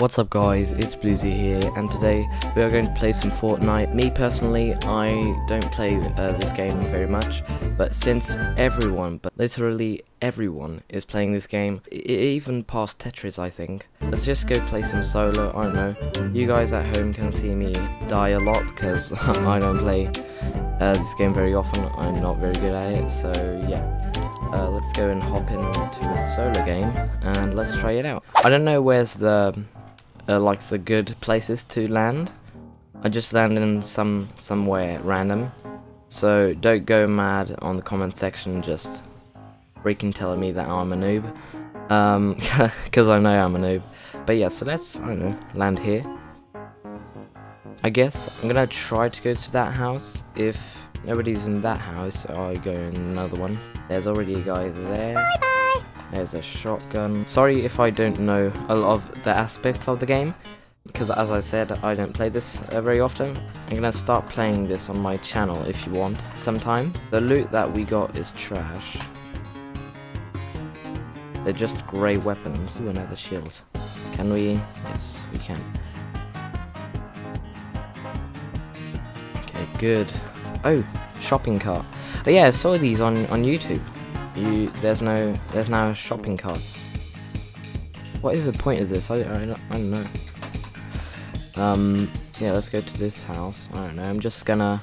What's up guys, it's Bluesy here and today we are going to play some Fortnite. Me personally, I don't play uh, this game very much, but since everyone, but literally everyone is playing this game, even past Tetris I think, let's just go play some solo, I don't know. You guys at home can see me die a lot because I don't play uh, this game very often, I'm not very good at it, so yeah. Uh, let's go and hop into a solo game and let's try it out. I don't know where's the uh, like the good places to land. I just landed in some somewhere random. So don't go mad on the comment section just freaking telling me that I'm a noob. Um, because I know I'm a noob. But yeah, so let's, I don't know, land here. I guess I'm gonna try to go to that house. If nobody's in that house, I go in another one. There's already a guy there. Bye bye. There's a shotgun. Sorry if I don't know a lot of the aspects of the game. Because as I said, I don't play this uh, very often. I'm gonna start playing this on my channel if you want, sometimes. The loot that we got is trash. They're just grey weapons. Ooh, another shield. Can we? Yes, we can. Okay, good. Oh, shopping cart. Oh yeah, I saw these on on YouTube. You there's no there's now shopping carts. What is the point of this? I I I don't know. Um yeah, let's go to this house. I don't know. I'm just gonna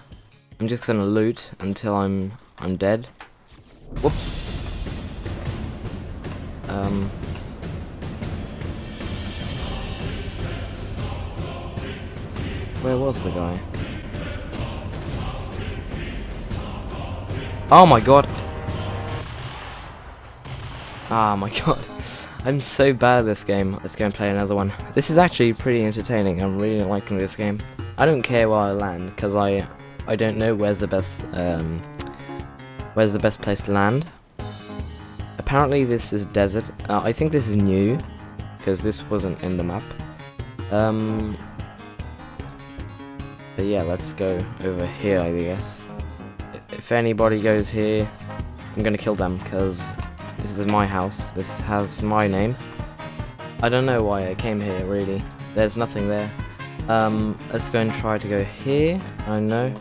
I'm just gonna loot until I'm I'm dead. Whoops. Um Where was the guy? Oh my god. Ah my god. I'm so bad at this game. Let's go and play another one. This is actually pretty entertaining. I'm really liking this game. I don't care where I land because I I don't know where's the best um where's the best place to land. Apparently this is desert. Uh, I think this is new because this wasn't in the map. Um but yeah, let's go over here, I guess if anybody goes here, I'm gonna kill them because this is my house. This has my name. I don't know why I came here really. There's nothing there. Um, let's go and try to go here. I know.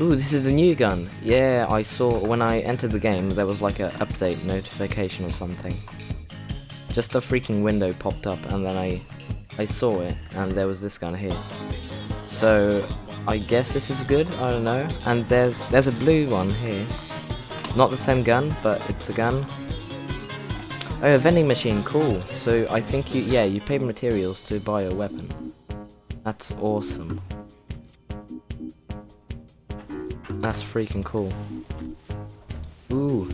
Ooh, this is the new gun. Yeah, I saw when I entered the game there was like a update notification or something. Just a freaking window popped up and then I I saw it and there was this gun here. So I guess this is good, I don't know. And there's there's a blue one here. Not the same gun, but it's a gun. Oh, a vending machine, cool. So I think you, yeah, you pay materials to buy a weapon. That's awesome. That's freaking cool. Ooh,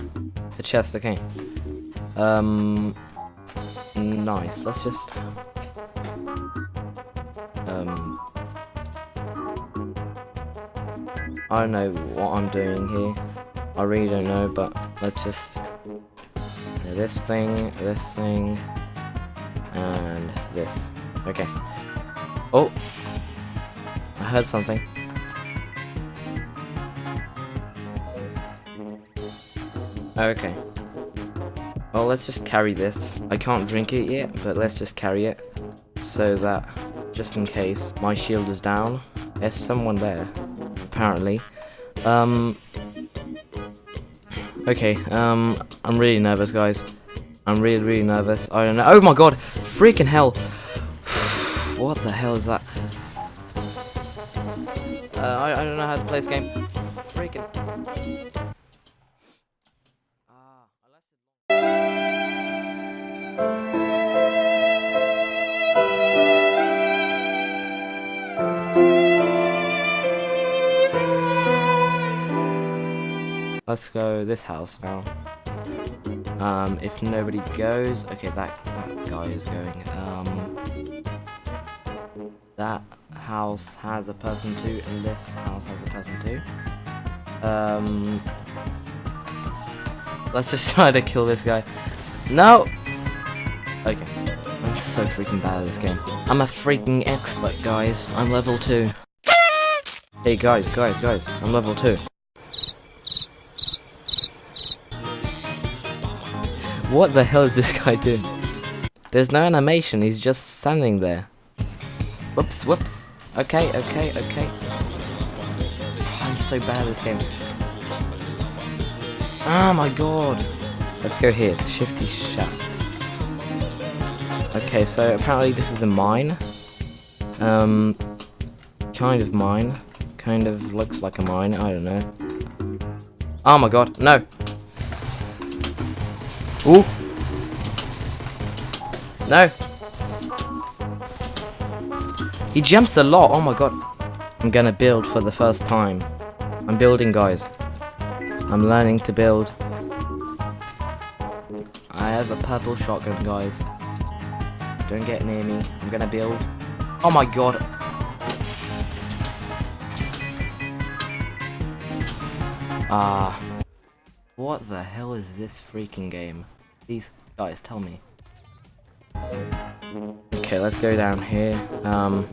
a chest, okay. Um, nice, let's just... Um, I don't know what I'm doing here. I really don't know, but let's just this thing, this thing, and this. Okay. Oh, I heard something. Okay. Well, let's just carry this. I can't drink it yet, but let's just carry it. So that, just in case, my shield is down. There's someone there apparently. Um, okay, um, I'm really nervous, guys. I'm really, really nervous. I don't know. Oh my god! Freaking hell! what the hell is that? Uh, I, I don't know how to play this game. Freaking. Let's go this house now. Um, if nobody goes, okay, that that guy is going. Um, that house has a person too, and this house has a person too. Um, let's just try to kill this guy. No. Okay, I'm so freaking bad at this game. I'm a freaking expert, guys. I'm level two. Hey guys, guys, guys, I'm level two. What the hell is this guy doing? There's no animation, he's just standing there. Whoops, whoops. Okay, okay, okay. I'm so bad at this game. Oh my god. Let's go here, to Shifty Shafts. Okay, so apparently this is a mine. Um, kind of mine. Kind of looks like a mine, I don't know. Oh my god, no! Ooh! No! He jumps a lot, oh my god. I'm gonna build for the first time. I'm building, guys. I'm learning to build. I have a purple shotgun, guys. Don't get near me. I'm gonna build. Oh my god. Ah. what the hell is this freaking game? These guys, tell me. Okay, let's go down here. Um.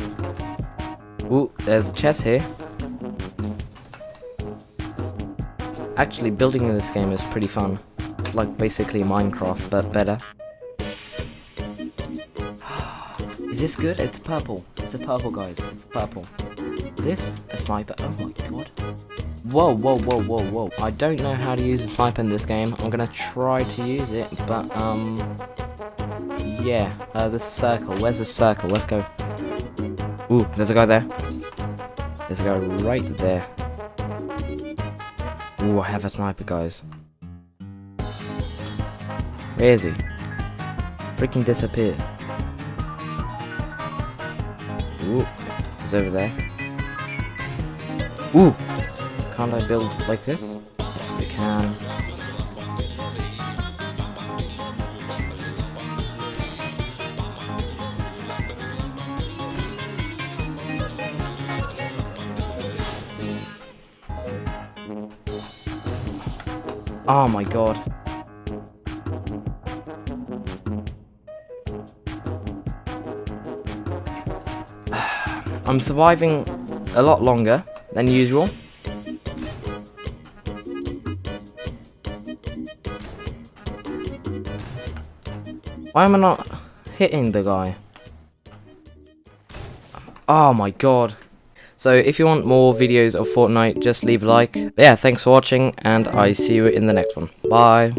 Ooh, there's a chest here. Actually, building in this game is pretty fun. It's like basically Minecraft, but better. is this good? It's purple. It's a purple, guys. It's purple. Is this a sniper? Oh my god. Whoa, whoa, whoa, whoa, whoa. I don't know how to use a sniper in this game. I'm gonna try to use it, but, um... Yeah, uh, the circle. Where's the circle? Let's go. Ooh, there's a guy there. There's a guy right there. Ooh, I have a sniper, guys. Where is he? Freaking disappeared. Ooh, he's over there. Ooh! Can't I build like this? Yes, we can. Oh my god. I'm surviving a lot longer than usual. Why am I not hitting the guy? Oh my god. So if you want more videos of Fortnite, just leave a like. But yeah, thanks for watching, and I see you in the next one. Bye.